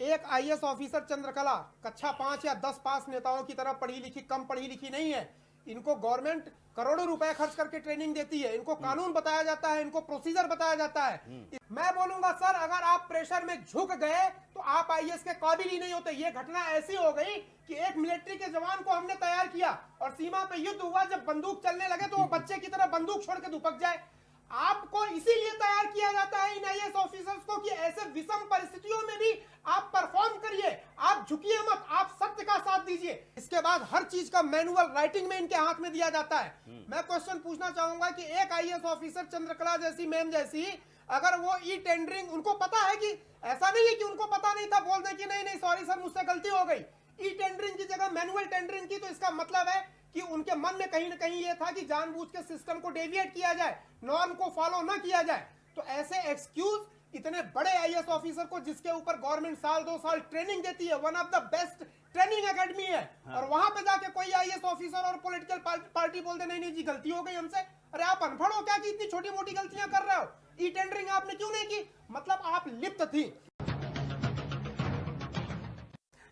एक IAS officer Chandrakala, कक्षा पाँच या दस पास नेताओं की तरह पढ़ी लिखी, कम पढ़ी लिखी नहीं है। इनको गवर्नमेंट करोड़ों रुपए खर्च करके ट्रेनिंग देती है। इनको कानून बताया जाता है, इनको प्रोसीजर बताया जाता है। मैं बोलूँगा, सर, अगर आप प्रेशर में झुक गए तो आप आईएएस के काबिल ही नहीं होते। ये घटना ऐसी हो गई कि एक मिलिट्री के जवान को हमने तैयार किया और सीमा पे युद्ध हुआ। जब बंदूक चलने लगे तो वो बच्चे की तरह बंदूक छोड़ के दुपक जाए। आपको इसीलिए तैयार किया जाता है इन आईएएस ऑफिसर्स को कि ऐसे विषम परिस्थितियों में भी आप परफॉर्म करिए। आप झुकिए मत आप सत्य का साथ दीजिए। इसके बाद हर चीज़ का मैनुअल राइटिंग में इनके हाथ में दिया जाता है। मैं क्वेश्चन पूछना चाहूँगा कि एक आईएएस ऑफिसर चंद्रकला जैसी मैम जैसी अगर वो ई टेंडरिंग उनको पता है कि ऐसा नहीं है कि उनको पता नहीं था बोल दे कि नहीं नहीं सॉरी सर मुझसे गलती हो गई। ई टेंडरिंग की जगह मैनुअल टेंडरिंग की तो इसका मतलब है कि उनके मन में कहीं ना कहीं ये था कि जानबूझ के सिस्टम को डेविएट किया जाए नॉर्म को फॉलो ना किया जाए। तो ऐसे एक्सक्यूज इतने बड़े आईएएस ऑफिसर को जिसके ऊपर गवर्नमेंट साल दो साल ट्रेनिंग देती है one of the best training academy है। हाँ। और वहाँ पे जाके कोई आईएएस ऑफिसर और पॉलिटिकल पार्टी बोलते नहीं नहीं जी गलती हो गई हमसे। अरे आप अनपढ़ हो क्या कि इतनी छोटी मोटी गलतियाँ कर रहे हो? ई टेंडरिंग आपने क्यों नहीं की? मतलब आप लिप्त थी।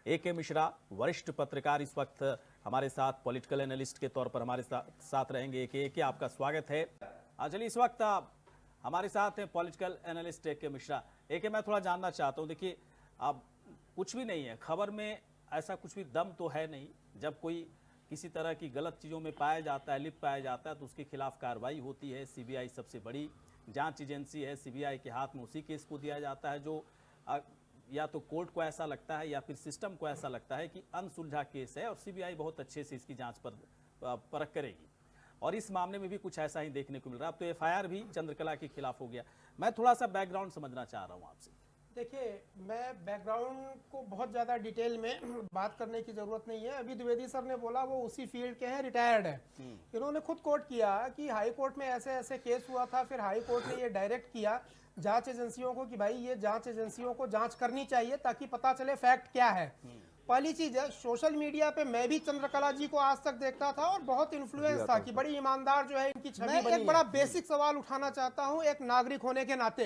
ए के मिश्रा वरिष्ठ पत्रकार इस वक्त हमारे साथ पॉलिटिकल एनालिस्ट के तौर पर हमारे साथ, साथ रहेंगे एक एक आपका स्वागत है। चलिए इस वक्त हमारे साथ हैं पॉलिटिकल एनालिस्ट ए के मिश्रा। ए के मैं थोड़ा जानना चाहता हूँ देखिए अब कुछ भी नहीं है खबर में ऐसा कुछ भी दम तो है नहीं। जब कोई किसी तरह की गलत चीज़ों में पाया जाता है लिप पाया जाता है तो उसके खिलाफ कार्रवाई होती है। सीबीआई सबसे बड़ी जाँच एजेंसी है सीबीआई के हाथ में उसी केस को दिया जाता है जो या तो कोर्ट को ऐसा लगता है या फिर सिस्टम को ऐसा लगता है कि अनसुलझा केस है और सीबीआई बहुत अच्छे से इसकी जाँच पर परख करेगी। और इस मामले में भी कुछ ऐसा ही देखने को मिल रहा है। अब तो एफआईआर भी चंद्रकला के खिलाफ हो गया। मैं थोड़ा सा बैकग्राउंड समझना चाह रहा हूँ आपसे। देखिए मैं बैकग्राउंड को बहुत ज़्यादा डिटेल में बात करने की ज़रूरत नहीं है। अभी द्विवेदी सर ने बोला वो उसी फ़ील्ड के हैं रिटायर्ड है। इन्होंने खुद कोर्ट किया कि हाई कोर्ट में ऐसे ऐसे केस हुआ था फिर हाई कोर्ट ने ये डायरेक्ट किया जाँच एजेंसियों को कि भाई ये जाँच एजेंसियों को जाँच करनी चाहिए ताकि पता चले फैक्ट क्या है। पहली चीज़ है सोशल मीडिया पे मैं भी चंद्रकला जी को आज तक देखता था और बहुत इन्फ्लुएंस था कि बड़ी ईमानदार जो है इनकी छवि मैं एक बड़ा बेसिक सवाल उठाना चाहता हूँ एक नागरिक होने के नाते।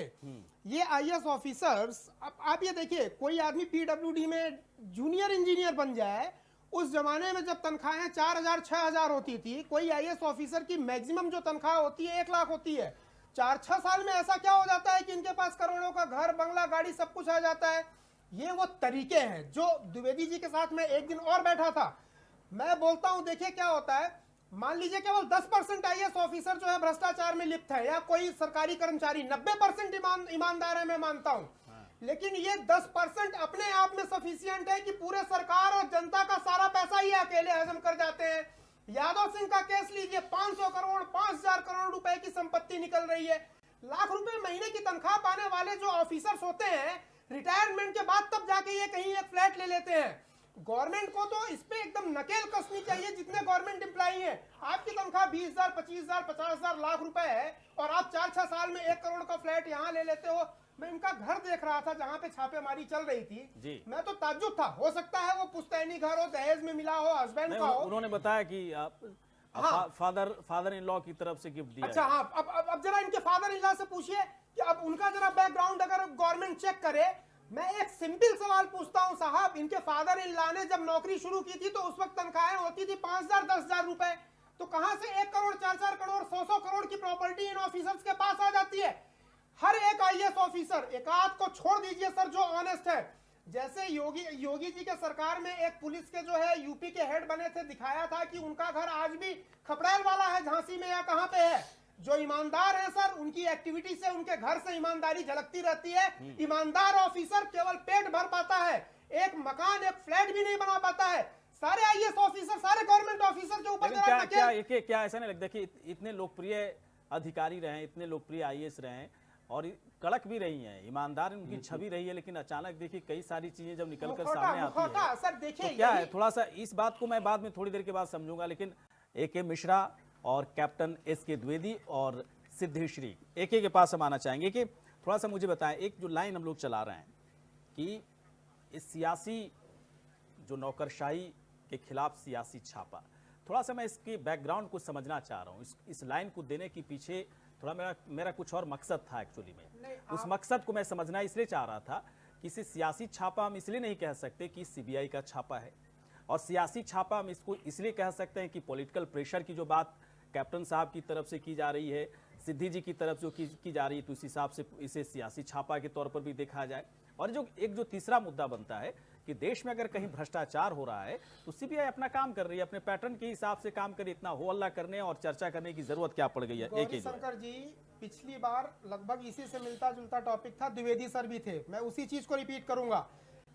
ये आईएएस ऑफिसर्स अब आप ये देखिए कोई आदमी पीडब्ल्यूडी में जूनियर इंजीनियर बन जाए उस जमाने में जब तनख्वाहें चार हज़ार छह हज़ार होती थी कोई आईएएस ऑफिसर की मैक्सिमम जो तनख्वाह होती है एक लाख होती है। चार छह साल में ऐसा क्या हो जाता है कि इनके पास करोड़ों का घर बंगला गाड़ी सब कुछ आ जाता है? ये वो तरीके हैं जो द्विवेदी जी के साथ में एक दिन और बैठा था। मैं बोलता हूँ देखिए क्या होता है। मान लीजिए केवल 10 परसेंट आई ऑफिसर जो है भ्रष्टाचार में लिप्त है या कोई सरकारी कर्मचारी 90 परसेंट ईमान, ईमानदार है मैं मानता हूँ। लेकिन ये 10 परसेंट अपने आप में सफिशियंट है कि पूरे सरकार और जनता का सारा पैसा ही अकेले हजम कर जाते हैं। यादव सिंह का केस लीजिए 500 करोड़ 5000 करोड़ रुपए की संपत्ति निकल रही है। लाख रुपए महीने की तनख्वाह पाने वाले जो ऑफिसर्स होते हैं, रिटायरमेंट के बाद तब जाके ये कहीं एक फ्लैट ले लेते हैं। गवर्नमेंट को तो इस पे एकदम नकेल कसनी चाहिए, जितने गवर्नमेंट एम्प्लॉई हैं। आपकी तनख्वाह बीस हज़ार, पच्चीस हज़ार, पचास हज़ार लाख रुपए है, और आप चार छह साल में एक करोड़ का फ्लैट यहाँ ले लेते हो। मैं इनका घर देख रहा था जहाँ पे छापेमारी चल रही थी। जी। मैं तो ताज्जुब था। हो सकता है वो पुश्तैनी घर हो दहेज में मिला हो हस्बैंड का हो। उन्होंने बताया कि आप हाँ। फादर फादर इन लॉ की तरफ़ से गिफ्ट दिया अच्छा हाँ अब अब, अब जरा इनके फादर इन से पूछिए कि अब उनका जरा बैकग्राउंड अगर गवर्नमेंट चेक करे मैं एक सिंपल सवाल पूछता हूँ साहब इनके फादर इन लॉ ने जब नौकरी शुरू की थी तो उस वक्त तनख्वाहें होती थी पाँच हज़ार दस हज़ार रुपए। तो कहाँ से एक करोड़ चार चार करोड़ सौ सौ करोड़ की प्रॉपर्टी इन ऑफिसर्स के पास आ जाती है? हर एक आईएएस ऑफिसर एकाध को छोड़ दीजिए सर जो ऑनेस्ट है। जैसे योगी योगी जी के सरकार में एक पुलिस के जो है यूपी के हेड बने थे दिखाया था कि उनका घर आज भी खपड़ैल वाला है झांसी में या कहाँ पे है। जो ईमानदार है सर उनकी एक्टिविटी से उनके घर से ईमानदारी झलकती रहती है। ईमानदार ऑफिसर केवल पेट भर पाता है एक मकान एक फ्लैट भी नहीं बना पाता है। सारे आईएएस ऑफिसर सारे गवर्नमेंट ऑफिसर के ऊपर क्या क्या क्या ऐसा नहीं लगता कि इत- इतने लोकप्रिय अधिकारी रहे इतने लोकप्रिय आईएएस रहे और कड़क भी रही हैं ईमानदार उनकी छवि रही है लेकिन अचानक देखिए कई सारी चीज़ें जब निकल कर सामने आती है। सर देखिए तो क्या है थोड़ा सा इस बात को मैं बाद में थोड़ी देर के बाद समझूँगा लेकिन ए के मिश्रा और कैप्टन एस के द्विवेदी और सिद्धेश्वरी एक के पास हम आना चाहेंगे। कि थोड़ा सा मुझे बताएँ एक जो लाइन हम लोग चला रहे हैं कि इस सियासी जो नौकरशाही के खिलाफ सियासी छापा थोड़ा सा मैं इसके बैकग्राउंड को समझना चाह रहा हूँ इस, इस लाइन को देने के पीछे थोड़ा मेरा मेरा कुछ और मकसद था एक्चुअली में। उस मकसद को मैं समझना इसलिए चाह रहा था कि इसे सियासी छापा हम इसलिए नहीं कह सकते कि सीबीआई का छापा है। और सियासी छापा हम इसको इसलिए कह सकते हैं कि पॉलिटिकल प्रेशर की जो बात कैप्टन साहब की तरफ़ से की जा रही है सिद्धि जी की तरफ़ जो की, की जा रही है तो इस हिसाब से इसे सियासी छापा के तौर पर भी देखा जाए। और जो एक जो तीसरा मुद्दा बनता है कि देश में अगर कहीं भ्रष्टाचार हो रहा है तो सीबीआई अपना काम कर रही है अपने पैटर्न के हिसाब से काम करे इतना हो अल्लाह करने और चर्चा करने की ज़रूरत क्या पड़ गई है? एक ही शंकर जी पिछली बार लगभग इसी से मिलता जुलता टॉपिक था द्विवेदी सर भी थे। मैं उसी चीज़ को रिपीट करूँगा।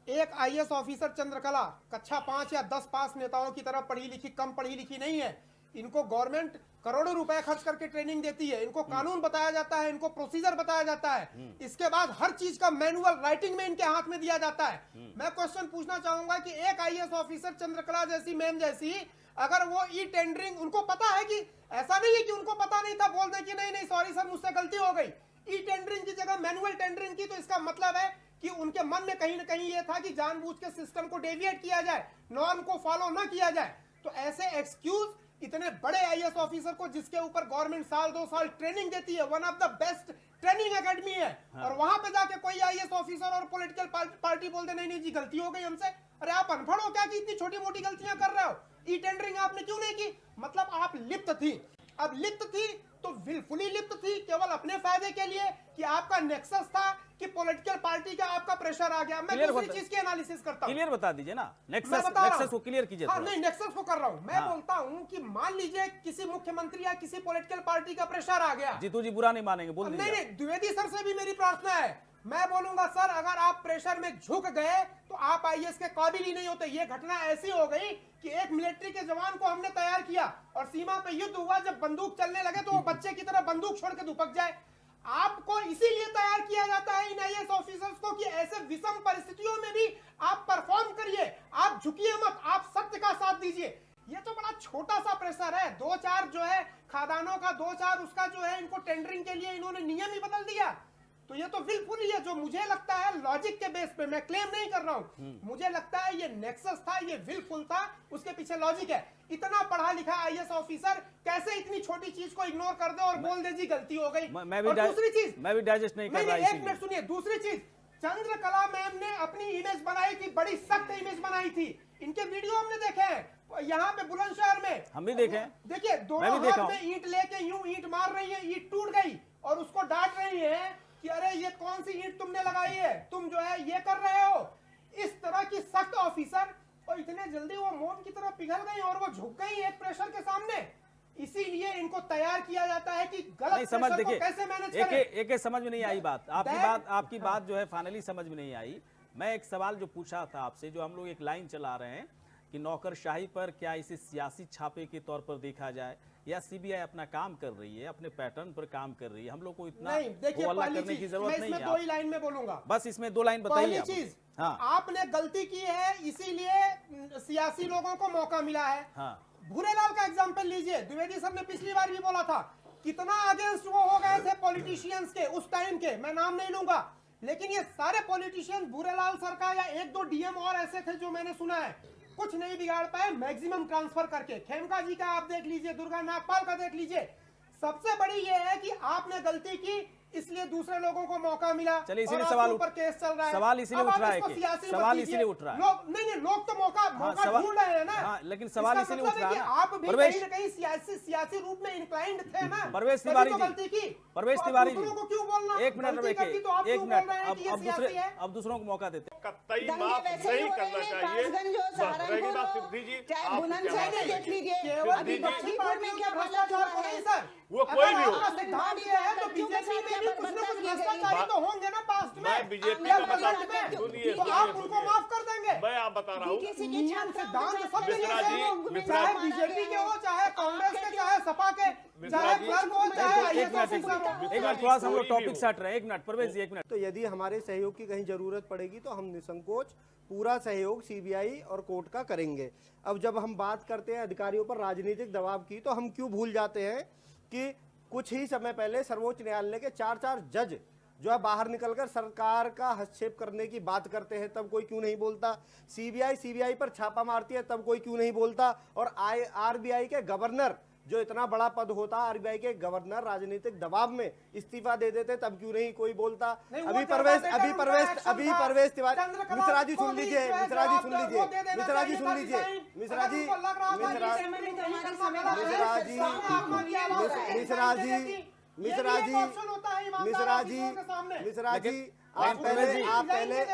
एक आईएएस ऑफिसर चंद्रकला कक्षा पाँच या दस पास नेताओं की तरह पढ़ी लिखी कम पढ़ी लिखी नहीं है। इनको गवर्नमेंट करोड़ों रुपए खर्च करके ट्रेनिंग देती है इनको कानून बताया जाता है इनको प्रोसीजर बताया जाता है। इसके बाद हर चीज़ का मैनुअल राइटिंग में इनके हाथ में दिया जाता है। मैं क्वेश्चन पूछना चाहूँगा कि एक आईएएस ऑफिसर चंद्रकला जैसी मैम जैसी अगर वो ई टेंडरिंग उनको पता है कि ऐसा नहीं है कि उनको पता नहीं था बोल दे कि नहीं नहीं सॉरी सर मुझसे गलती हो गई। ई टेंडरिंग की जगह मैनुअल टेंडरिंग की तो इसका मतलब है कि उनके मन में कहीं ना कहीं ये था कि जानबूझ के सिस्टम को डेविएट किया जाए नॉर्म को फॉलो ना किया जाए। तो ऐसे एक्सक्यूज इतने बड़े आईएएस ऑफिसर को जिसके ऊपर गवर्नमेंट साल दो साल ट्रेनिंग देती है one of the best training academy है। हाँ। और वहाँ पे जाके कोई आईएएस ऑफिसर और पॉलिटिकल पार्टी बोल दे नहीं नहीं जी गलती हो गई हमसे। अरे आप अनपढ़ हो क्या कि इतनी छोटी मोटी गलतियाँ कर रहे हो? ई टेंडरिंग आपने क्यों नहीं की? मतलब आप लिप्त थी। अब लिप्त थी तो विलफुली लिप्त थी केवल अपने फ़ायदे के लिए कि आपका नेक्सस था कि पॉलिटिकल पार्टी का आपका प्रेशर आ गया। मैं दूसरी चीज़ की एनालिसिस करता हूँ। क्लियर बता दीजिए ना। नेक्सस नेक्सस को क्लियर कीजिए हाँ नहीं नेक्सस को कर रहा हूँ। मैं हाँ। बोलता हूँ कि मान लीजिए किसी मुख्यमंत्री या किसी पॉलिटिकल पार्टी का प्रेशर आ गया। जीतू जी बुरा नहीं मानेंगे बोल नहीं नहीं द्विवेदी सर से भी मेरी प्रार्थना है। मैं बोलूँगा सर अगर आप प्रेशर में झुक गए तो आप आईएएस के काबिल ही नहीं होते। ये घटना ऐसी हो गई कि एक मिलिट्री के जवान को हमने तैयार किया और सीमा पे युद्ध हुआ। जब बंदूक चलने लगे तो वो बच्चे की तरह बंदूक छोड़ के दुपक जाए। आपको इसीलिए तैयार किया जाता है इन आईएएस ऑफिसर्स को कि ऐसे विषम परिस्थितियों में भी आप परफॉर्म करिए। आप झुकिए मत, आप सत्य का साथ दीजिए। ये तो बड़ा छोटा सा प्रेशर है। दो चार जो है, खादानों का दो चार, उसका जो है, इनको टेंडरिंग के लिए इन्होंने नियम ही बदल दिया। तो ये तो विलफुली है जो मुझे लगता है लॉजिक के बेस पे मैं क्लेम नहीं कर रहा हूँ। मुझे लगता है ये नेक्सस था ये विलफुल था उसके पीछे लॉजिक है। इतना पढ़ा लिखा आईएएस ऑफिसर कैसे इतनी छोटी चीज़ को इग्नोर कर दे और बोल दे जी गलती हो गई? मैं- भी दूसरी चीज़ मैं भी डाइजेस्ट नहीं कर रहा एक मिनट सुनिए दूसरी चीज़ चंद्रकला मैम ने अपनी इमेज बनाई थी बड़ी सख्त इमेज बनाई थी। इनके वीडियो हमने देखे हैं यहाँ पे बुलंदशहर में। हम भी देखे देखिए दोनों हाथ में ईंट लेके यूँ ईंट मार रही है ईंट टूट गई और उसको डांट रही है। कि अरे ये कौन सी ईंट तुमने लगाई है? तुम जो है ये कर रहे हो? इस तरह की सख्त ऑफिसर और इतने जल्दी वो मोम की तरह पिघल गई और वो झुक गई एक प्रेशर के सामने। इसीलिए इनको तैयार किया जाता है कि गलत नहीं समझ को देखिए कैसे मैनेज एक करें। एक एक समझ में नहीं आई बात। आपकी बात आपकी हाँ। बात जो है फाइनली समझ में नहीं आई। मैं एक सवाल जो पूछा था आपसे जो हम लोग एक लाइन चला रहे हैं कि नौकरशाही पर क्या इसे सियासी छापे के तौर पर देखा जाए? या सीबीआई अपना काम कर रही है अपने पैटर्न पर काम कर रही है हम लोग को इतना हल्ला करने की ज़रूरत नहीं है। दो ही लाइन में बोलूँगा। बस इसमें दो लाइन बताइए। चीज़ हाँ। आपने गलती की है इसीलिए सियासी लोगों को मौका मिला है। हाँ। भूरेलाल का एग्ज़ाम्पल लीजिए द्विवेदी सर ने पिछली बार भी बोला था कितना अगेंस्ट वो हो गए थे पॉलिटिशियंस के उस टाइम के मैं नाम नहीं लूँगा। लेकिन ये सारे पॉलिटिशियंस भूरेलाल सर का या एक दो डीएम और ऐसे थे जो मैंने सुना है कुछ नहीं बिगाड़ पाए, मैक्सिमम ट्रांसफ़र करके। खेमका जी का आप देख लीजिए, दुर्गा नागपाल का देख लीजिए। सबसे बड़ी ये है कि आपने गलती की इसलिए दूसरे लोगों को मौका मिला चलिए, इसीलिए सवाल ऊपर उठ- केस चल रहा है। सवाल इसीलिए उठ रहा है कि- सवाल इसीलिए उठ रहा है। लोग नहीं नहीं लोग तो मौका मौका ढूंढ रहे हैं ना। हाँ, लेकिन सवाल इसीलिए मतलब उठ रहा है कि है। आप भी प्रवेश- कहीं ना कहीं सियासी सियासी रूप में इंक्लाइंड थे ना। परवेश तिवारी तो जी गलती की। परवेश तो तिवारी जी को क्यों बोलना? एक मिनट रुकिए करती तो आप एक मिनट रहे हैं अब अब दूसरे अब दूसरों को मौका देते हैं। कतई माफ़ नहीं करना चाहिए। हो, सिद्धि जी चाहे आप बुलंदशहर देख लीजिए। अभी सिद्धि जी- में क्या भ्रष्टाचार को है सर। वो कोई भी हो। आपका सिद्धांत ये है तो बीजेपी में भी कुछ ना कुछ भ्रष्टाचारी तो होंगे ना पास्ट में। मैं बीजेपी का बता सुनिए तो आप उनको माफ़ कर देंगे। मैं आप बता रहा हूँ। नियम सिद्धांत सब मिश्रा जी, मिश्रा चाहे बीजेपी के हो चाहे कांग्रेस के चाहे सपा के चाहे क्लर्क हो चाहे एक मिनट हो। थोड़ा सा हम लोग टॉपिक हो। से हट रहे हैं। एक मिनट परवेश जी एक मिनट। तो यदि हमारे सहयोग की कहीं ज़रूरत पड़ेगी तो हम निसंकोच पूरा सहयोग सीबीआई और कोर्ट का करेंगे। अब जब हम बात करते हैं अधिकारियों पर राजनीतिक दबाव की तो हम क्यों भूल जाते हैं? कि कुछ ही समय पहले सर्वोच्च न्यायालय के चार चार जज जो है बाहर निकलकर सरकार का हस्तक्षेप करने की बात करते हैं, तब कोई क्यों नहीं बोलता? सीबीआई सीबीआई पर छापा मारती है, तब कोई क्यों नहीं बोलता? और आई, आरबीआई के गवर्नर जो इतना बड़ा पद होता आरबीआई के गवर्नर राजनीतिक दबाव में इस्तीफा दे देते तब क्यों नहीं कोई बोलता नहीं, अभी परवेश अभी परवेश अभी। परवेश तिवारी मिश्रा जी सुन लीजिए मिश्रा जी सुन लीजिए मिश्रा जी सुन लीजिए मिश्रा जी उनको लग रहा था मिश्रा मिश्रा जी, मिश्रा- जी, मिश्रा जी, है मिश्रा जी ऑफिसरों के सामने। मिश्रा जी आप पहले जी- आप पहले। आप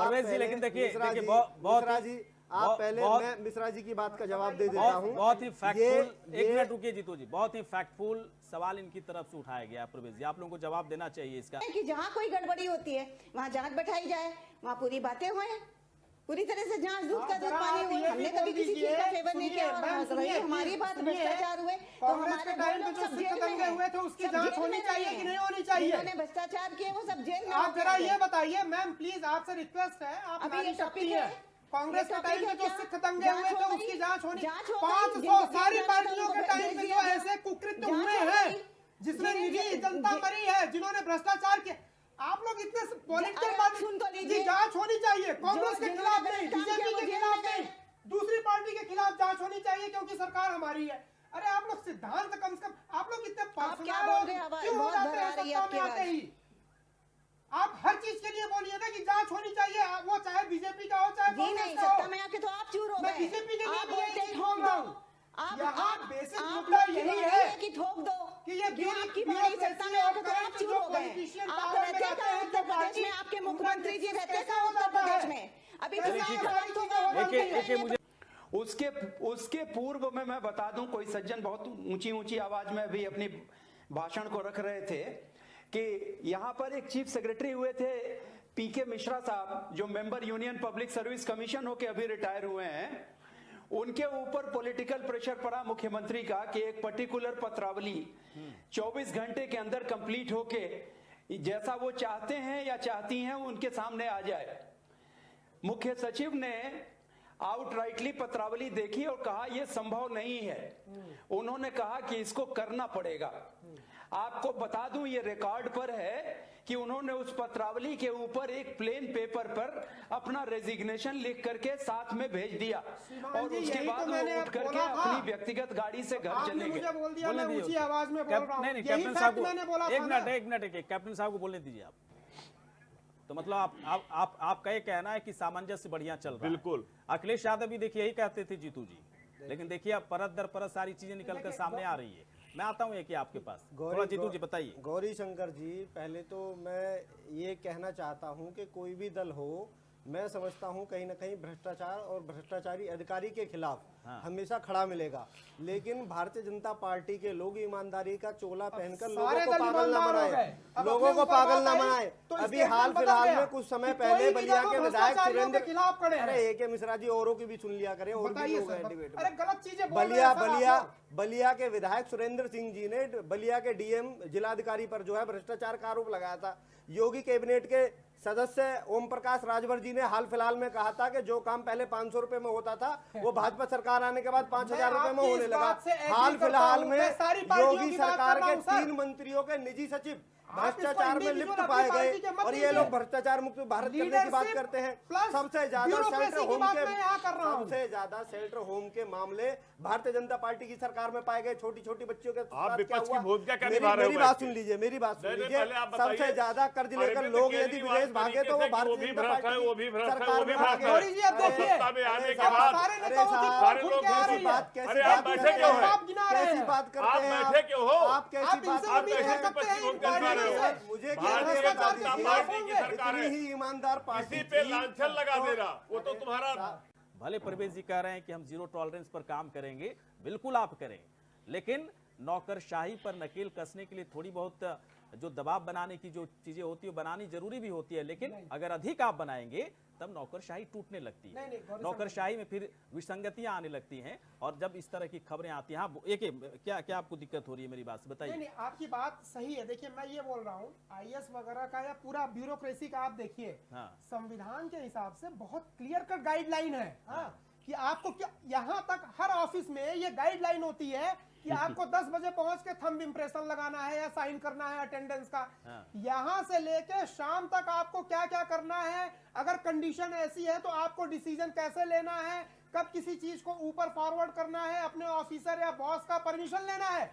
परवेश जी, पहले- लेकिन देखिए- मिश्रा देखिए जी, बहुत- बहुत जी आप पहले मैं मिश्रा जी की बात का जवाब दे देता हूँ। बहुत ही फैक्टफुल एक मिनट रुकिए जीतू जी बहुत ही फैक्टफुल सवाल इनकी तरफ़ से उठाया गया प्रवेश जी। आप लोगों को जवाब देना चाहिए इसका। कि जहाँ कोई गड़बड़ी होती है वहाँ जाँच बैठाई जाए वहाँ पूरी बातें हुए पूरी तरह से जाँच दूध का दूध पानी हुए हमने कभी किसी चीज़ का फेवर नहीं किया हमारी बात भ्रष्टाचार हुए तो हमारे सब जेल में हुए थे, उसकी जाँच होनी चाहिए कि नहीं होनी चाहिए? जिन्होंने भ्रष्टाचार किए वो सब जेल में आप जरा ये बताइए मैम प्लीज़ आपसे रिक्वेस्ट है आप अभी ये टॉपिक है। कांग्रेस के टाइम है जो सिख दंगे हुए थे उसकी जाँच होनी पाँच सौ सारी पार्टियों के टाइम पे भेज जो ऐसे कुकृत्य हुए हैं? जिसमें निजी जनता मरी है जिन्होंने भ्रष्टाचार किया। आप लोग इतने पॉलिटिकल तो जी जाँच होनी चाहिए। कांग्रेस के खिलाफ नहीं बीजेपी के खिलाफ नहीं। दूसरी पार्टी के खिलाफ जाँच होनी चाहिए क्योंकि सरकार हमारी है। अरे आप लोग सिद्धांत कम से कम आप लोग इतने पर्सनल क्यों हो? जाते हैं? सत्ता में आते ही। आप हर चीज़ के लिए बोलिए ना कि जाँच होनी चाहिए। आप- वो चाहे बीजेपी का हो चाहे जी नहीं का हो। सत्ता में आके तो आप चूर हो मैं बीजेपी के लिए बोलते हैं ठोक बोल रहा दो हूँ। आप आप आप मुद्दा यही है कि ठोक दो कि ये ब्यूरो- आपकी वाणी सत्ता में आके तो आप चूर हो गए। आप में रहते कहाँ उत्तर प्रदेश में? आपके मुख्यमंत्री जी रहते कहाँ उत्तर प्रदेश में? अभी का हो एक हैं, मुझे उसके उसके पूर्व में मैं बता दूँ कोई सज्जन बहुत ऊँची ऊँची आवाज़ में भी अपनी भाषण को रख रहे थे। कि यहाँ पर एक चीफ सेक्रेटरी हुए थे पीके मिश्रा साहब, जो member union public service commission होके अभी रिटायर हुए हैं। उनके ऊपर पॉलिटिकल प्रेशर पड़ा मुख्यमंत्री का कि एक पर्टिकुलर पत्रावली 24 घंटे के अंदर कंप्लीट होके जैसा वो चाहते हैं या चाहती हैं उनके सामने आ जाए। मुख्य सचिव ने आउटराइटली पत्रावली देखी और कहा यह संभव नहीं है। उन्होंने कहा कि इसको करना पड़ेगा। आपको बता दूँ ये रिकॉर्ड पर है कि उन्होंने उस पत्रावली के ऊपर एक प्लेन पेपर पर अपना रेजिग्नेशन लिख करके साथ में भेज दिया। और उसके तो बाद मैंने वो उठ करके अपनी व्यक्तिगत गाड़ी से घर चले गए। बोल दिया मैं ऊँची आवाज़ में बोल रहा हूँ। नहीं नहीं यही कैप्टन साहब मैंने बोला को एक मिनट एक मिनट कैप्टन साहब को बोलने दीजिए आप। तो मतलब आप आप आप आपका ये कहना है कि सामंजस्य बढ़िया चल रहा है। बिल्कुल। अखिलेश यादव भी देखिए यही कहते थे जीतू जी। लेकिन देखिए अब परत दर परत सारी चीज़ें निकल कर सामने आ रही है। मैं आता हूँ एक ही आपके पास। गौरी जीतू जी बताइए। गौरी शंकर जी पहले तो मैं ये कहना चाहता हूँ कि कोई भी दल हो मैं समझता हूँ कहीं ना कहीं भ्रष्टाचार और भ्रष्टाचारी अधिकारी के खिलाफ हाँ। हमेशा खड़ा मिलेगा। लेकिन भारतीय जनता पार्टी के लोग ईमानदारी का चोला पहनकर लोगों को पागल ना बनाए। लोगों को पागल ना बनाए। तो अभी हाल फ़िलहाल में कुछ समय पहले बलिया के विधायक सुरेंद्र खिलाफ खड़े अरे ए के मिश्रा जी औरों की भी सुन लिया करे और भी लोग डिबेट अरे गलत चीज़ें बलिया बलिया बलिया के विधायक सुरेंद्र सिंह जी ने बलिया के डीएम जिलाधिकारी पर जो है भ्रष्टाचार का आरोप लगाया था। योगी कैबिनेट के सदस्य ओम प्रकाश राजभर जी ने हाल फ़िलहाल में कहा था कि जो काम पहले पाँच सौ रुपए में होता था वो भाजपा सरकार आने के बाद पाँच हज़ार रुपए में होने लगा। हाल फ़िलहाल में योगी सरकार के तीन मंत्रियों के निजी सचिव भ्रष्टाचार में लिप्त पाए गए और ये लोग भ्रष्टाचार मुक्त भारत करने की बात करते हैं। सबसे ज़्यादा सेल्टर होम के मैं यहाँ कर रहा हूँ। सबसे ज़्यादा सेल्टर होम के मामले भारतीय जनता पार्टी की सरकार में पाए गए। छोटी छोटी बच्चियों के साथ विपक्ष की भूमिका क्या मेरी- निभा रहे हो मेरी बात सुन लीजिए मेरी बात सुन लीजिए। आप। सबसे ज़्यादा कर्ज लेकर लोग यदि विदेश भागे तो वो भारतीय वो जनता पार्टी वो भी भ्रष्ट सरकार में आने के बाद। सारे लोग कैसी बात कैसी अरे बात आप? आप करते आप हैं? बैठे क्यों हो? आप कैसी बात आप करते हैं मुझे भारतीय जनता पार्टी की सरकार है। ही ईमानदार पार्टी पे लाछन लांछन लगा तो- दे रहा। वो तो तुम्हारा भले परवेज जी कह रहे हैं कि हम ज़ीरो टॉलरेंस पर काम करेंगे बिल्कुल आप करें। लेकिन नौकरशाही पर नकेल कसने के लिए थोड़ी बहुत जो दबाव बनाने की जो चीज़ें होती है बनानी ज़रूरी भी होती है लेकिन अगर अधिक आप बनाएँगे तब नौकरशाही टूटने लगती है। नौकरशाही में फिर विसंगतियाँ आने लगती हैं और जब इस तरह की खबरें आती हैं हाँ एक एक क्या क्या आपको दिक्कत हो रही है मेरी बात बताइए। नहीं आपकी बात सही है। देखिए मैं ये बोल रहा हूँ आईएएस वगैरह का या पूरा ब्यूरोक्रेसी का आप देखिए हाँ। संविधान के हिसाब से बहुत क्लियर कट गाइडलाइन है हाँ। कि आपको क्या यहाँ तक हर ऑफ़िस में ये गाइडलाइन होती है कि आपको 10 बजे पहुँच के थंब इम्प्रेशन लगाना है या साइन करना है अटेंडेंस का। हाँ। यहाँ से लेके शाम तक आपको क्या क्या करना है अगर कंडीशन ऐसी है तो आपको डिसीज़न कैसे लेना है कब किसी चीज़ को ऊपर फॉरवर्ड करना है अपने ऑफिसर या बॉस का परमिशन लेना है।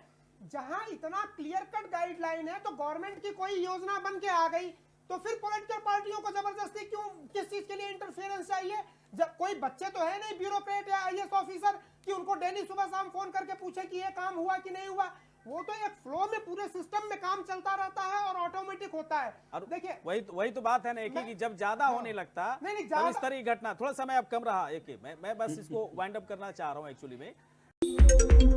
जहाँ इतना क्लियर कट गाइडलाइन है तो गवर्नमेंट की कोई योजना बन के आ गई। तो फिर पॉलिटिकल पार्टियों को ज़बरदस्ती क्यों किस चीज़ के लिए इंटरफेरेंस चाहिए? जब कोई बच्चे तो है नहीं ब्यूरोक्रेट या आईएएस ऑफिसर कि उनको डेली सुबह शाम फ़ोन करके पूछे कि ये काम हुआ कि नहीं हुआ? वो तो एक फ्लो में पूरे सिस्टम में काम चलता रहता है और ऑटोमेटिक होता है। देखिए वही तो- वही तो बात है ना एक कि जब ज़्यादा हाँ। होने लगता नहीं, नहीं, ज्यादा- इस तरह की घटना थोड़ा समय अब कम रहा। एक मैं मैं बस इसको वाइंड अप करना चाह रहा हूँ एक्चुअली में।